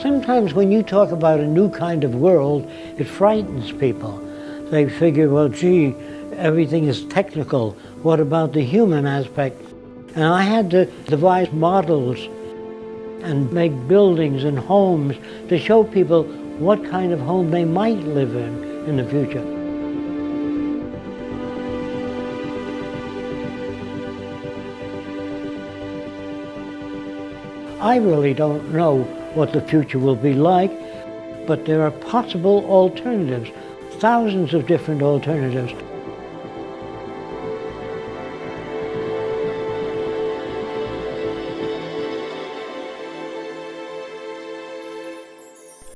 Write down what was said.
Sometimes when you talk about a new kind of world, it frightens people. They figure, well, gee, everything is technical. What about the human aspect? And I had to devise models and make buildings and homes to show people what kind of home they might live in in the future. I really don't know what the future will be like, but there are possible alternatives, thousands of different alternatives.